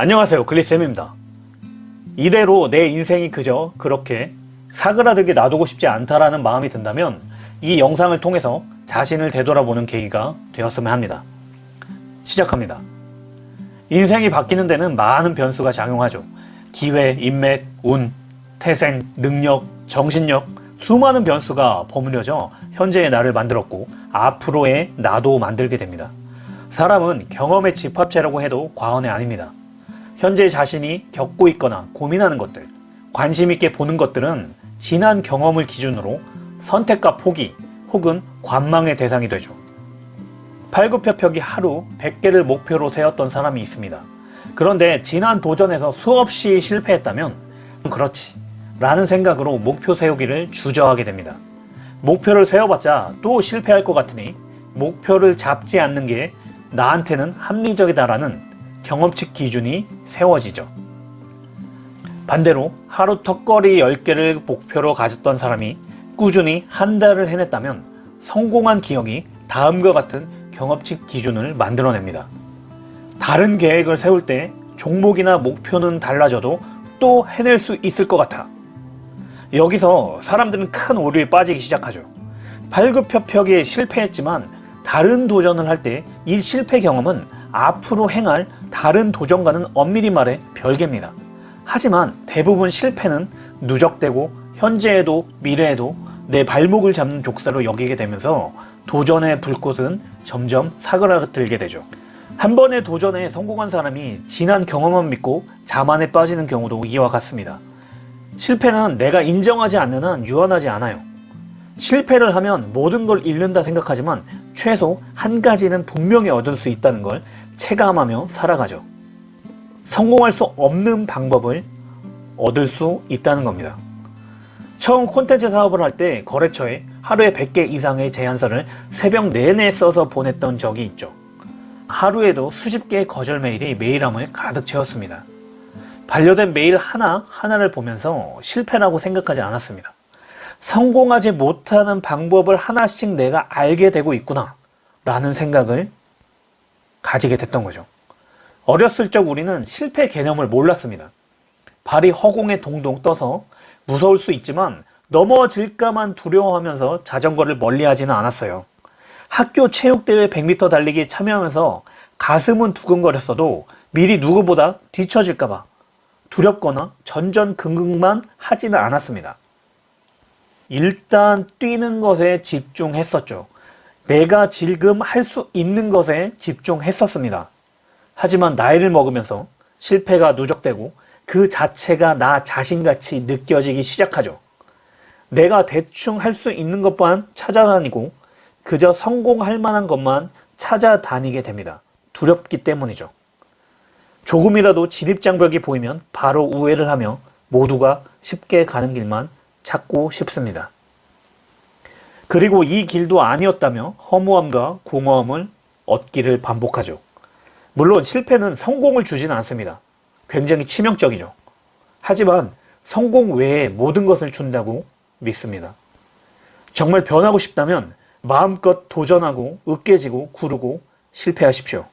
안녕하세요 글리쌤입니다. 이대로 내 인생이 그저 그렇게 사그라들게 놔두고 싶지 않다라는 마음이 든다면 이 영상을 통해서 자신을 되돌아보는 계기가 되었으면 합니다. 시작합니다. 인생이 바뀌는 데는 많은 변수가 작용하죠. 기회, 인맥, 운, 태생, 능력, 정신력 수많은 변수가 버무려져 현재의 나를 만들었고 앞으로의 나도 만들게 됩니다. 사람은 경험의 집합체라고 해도 과언이 아닙니다 현재 자신이 겪고 있거나 고민하는 것들, 관심 있게 보는 것들은 지난 경험을 기준으로 선택과 포기 혹은 관망의 대상이 되죠. 팔굽혀펴기 하루 100개를 목표로 세웠던 사람이 있습니다. 그런데 지난 도전에서 수없이 실패했다면 그렇지 라는 생각으로 목표 세우기를 주저하게 됩니다. 목표를 세워봤자 또 실패할 것 같으니 목표를 잡지 않는 게 나한테는 합리적이다라는 경험칙 기준이 세워지죠. 반대로 하루 턱걸이 10개를 목표로 가졌던 사람이 꾸준히 한 달을 해냈다면 성공한 기억이 다음과 같은 경험칙 기준을 만들어냅니다. 다른 계획을 세울 때 종목이나 목표는 달라져도 또 해낼 수 있을 것 같아. 여기서 사람들은 큰 오류에 빠지기 시작하죠. 발급협혁에 실패했지만 다른 도전을 할 때 이 실패 경험은 앞으로 행할 다른 도전과는 엄밀히 말해 별개입니다. 하지만 대부분 실패는 누적되고 현재에도 미래에도 내 발목을 잡는 족사로 여기게 되면서 도전의 불꽃은 점점 사그라들게 되죠. 한 번의 도전에 성공한 사람이 지난 경험만 믿고 자만에 빠지는 경우도 이와 같습니다. 실패는 내가 인정하지 않는 한 유한하지 않아요. 실패를 하면 모든 걸 잃는다 생각하지만 최소 한 가지는 분명히 얻을 수 있다는 걸 체감하며 살아가죠. 성공할 수 없는 방법을 얻을 수 있다는 겁니다. 처음 콘텐츠 사업을 할 때 거래처에 하루에 100개 이상의 제안서를 새벽 내내 써서 보냈던 적이 있죠. 하루에도 수십 개의 거절 메일이 메일함을 가득 채웠습니다. 반려된 메일 하나 하나를 보면서 실패라고 생각하지 않았습니다. 성공하지 못하는 방법을 하나씩 내가 알게 되고 있구나 라는 생각을 가지게 됐던 거죠. 어렸을 적 우리는 실패 개념을 몰랐습니다. 발이 허공에 동동 떠서 무서울 수 있지만 넘어질까만 두려워하면서 자전거를 멀리하지는 않았어요. 학교 체육대회 100m 달리기에 참여하면서 가슴은 두근거렸어도 미리 누구보다 뒤처질까봐 두렵거나 전전긍긍만 하지는 않았습니다. 일단 뛰는 것에 집중했었죠. 내가 지금 할 수 있는 것에 집중했었습니다. 하지만 나이를 먹으면서 실패가 누적되고 그 자체가 나 자신같이 느껴지기 시작하죠. 내가 대충 할 수 있는 것만 찾아다니고 그저 성공할 만한 것만 찾아다니게 됩니다. 두렵기 때문이죠. 조금이라도 진입장벽이 보이면 바로 우회를 하며 모두가 쉽게 가는 길만 찾고 싶습니다. 그리고 이 길도 아니었다며 허무함과 공허함을 얻기를 반복하죠. 물론 실패는 성공을 주지는 않습니다. 굉장히 치명적이죠. 하지만 성공 외에 모든 것을 준다고 믿습니다. 정말 변하고 싶다면 마음껏 도전하고 으깨지고 구르고 실패하십시오.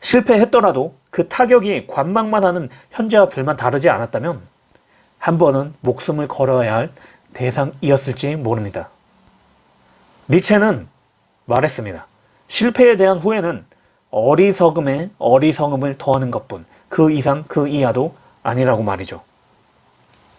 실패했더라도 그 타격이 관망만 하는 현재와 별만 다르지 않았다면 한 번은 목숨을 걸어야 할 대상이었을지 모릅니다. 니체는 말했습니다. 실패에 대한 후회는 어리석음에 어리석음을 더하는 것뿐 그 이상 그 이하도 아니라고 말이죠.